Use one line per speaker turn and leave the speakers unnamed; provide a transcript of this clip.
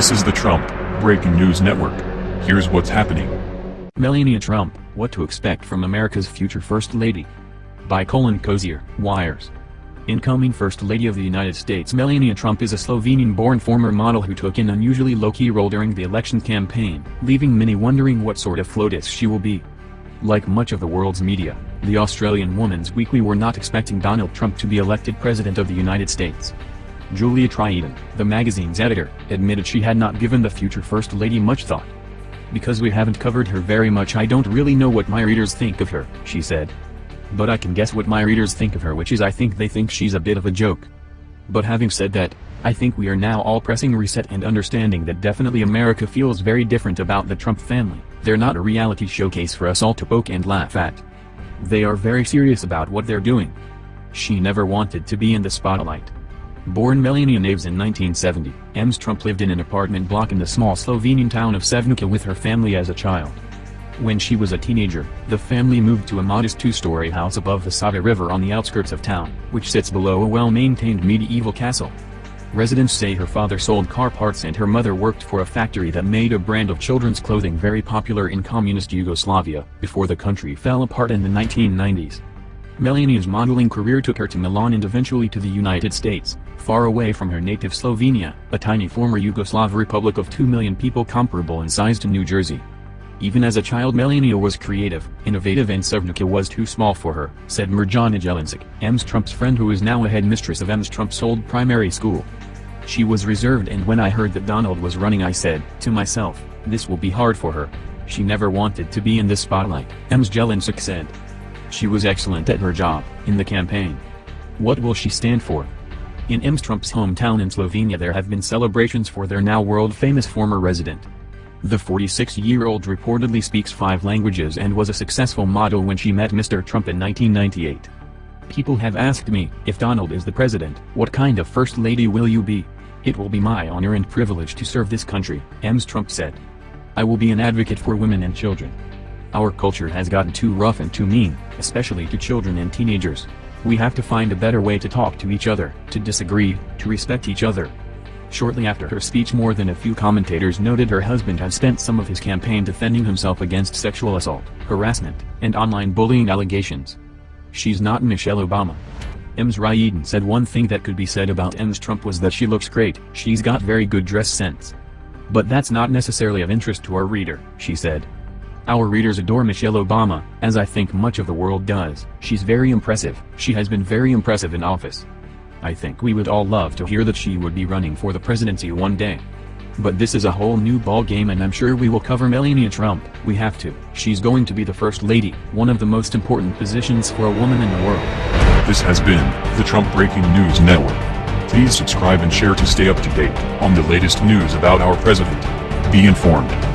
This is the Trump Breaking News Network. Here's what's happening.
Melania Trump, What to Expect from America's Future First Lady. By Colin Cosier, Wires. Incoming First Lady of the United States Melania Trump is a Slovenian-born former model who took an unusually low-key role during the election campaign, leaving many wondering what sort of FLOTUS she will be. Like much of the world's media, the Australian Woman's Weekly were not expecting Donald Trump to be elected President of the United States. Juliet Rieden, the magazine's editor, admitted she had not given the future First Lady much thought. Because we haven't covered her very much I don't really know what my readers think of her, she said. But I can guess what my readers think of her which is I think they think she's a bit of a joke. But having said that, I think we are now all pressing reset and understanding that definitely America feels very different about the Trump family, they're not a reality showcase for us all to poke and laugh at. They are very serious about what they're doing. She never wanted to be in the spotlight. Born Melania Knavs in 1970, Ms. Trump lived in an apartment block in the small Slovenian town of Sevnica with her family as a child. When she was a teenager, the family moved to a modest two-story house above the Sava River on the outskirts of town, which sits below a well-maintained medieval castle. Residents say her father sold car parts and her mother worked for a factory that made a brand of children's clothing very popular in communist Yugoslavia, before the country fell apart in the 1990s. Melania's modeling career took her to Milan and eventually to the United States, far away from her native Slovenia, a tiny former Yugoslav republic of 2 million people comparable in size to New Jersey. Even as a child Melania was creative, innovative and Sevnica was too small for her, said Mirjana Jelincic, Ms. Trump's friend who is now a headmistress of Ms. Trump's old primary school. She was reserved and when I heard that Donald was running I said, to myself, this will be hard for her. She never wanted to be in the spotlight, Ms. Jelincic said. She was excellent at her job, in the campaign. What will she stand for? In Ms. Trump's hometown in Slovenia there have been celebrations for their now world-famous former resident. The 46-year-old reportedly speaks five languages and was a successful model when she met Mr. Trump in 1998. People have asked me, if Donald is the president, what kind of first lady will you be? It will be my honor and privilege to serve this country, Ms. Trump said. I will be an advocate for women and children. Our culture has gotten too rough and too mean, especially to children and teenagers. We have to find a better way to talk to each other, to disagree, to respect each other. Shortly after her speech more than a few commentators noted her husband has spent some of his campaign defending himself against sexual assault, harassment, and online bullying allegations. She's not Michelle Obama. Ms. Rieden said one thing that could be said about Ms. Trump was that she looks great, she's got very good dress sense. But that's not necessarily of interest to our reader, she said. Our readers adore Michelle Obama, as I think much of the world does. She's very impressive, she has been very impressive in office. I think we would all love to hear that she would be running for the presidency one day. But this is a whole new ball game and I'm sure we will cover Melania Trump, we have to. She's going to be the first lady, one of the most important positions for a woman in the world.
This has been the Trump Breaking News Network. Please subscribe and share to stay up to date on the latest news about our president. Be informed.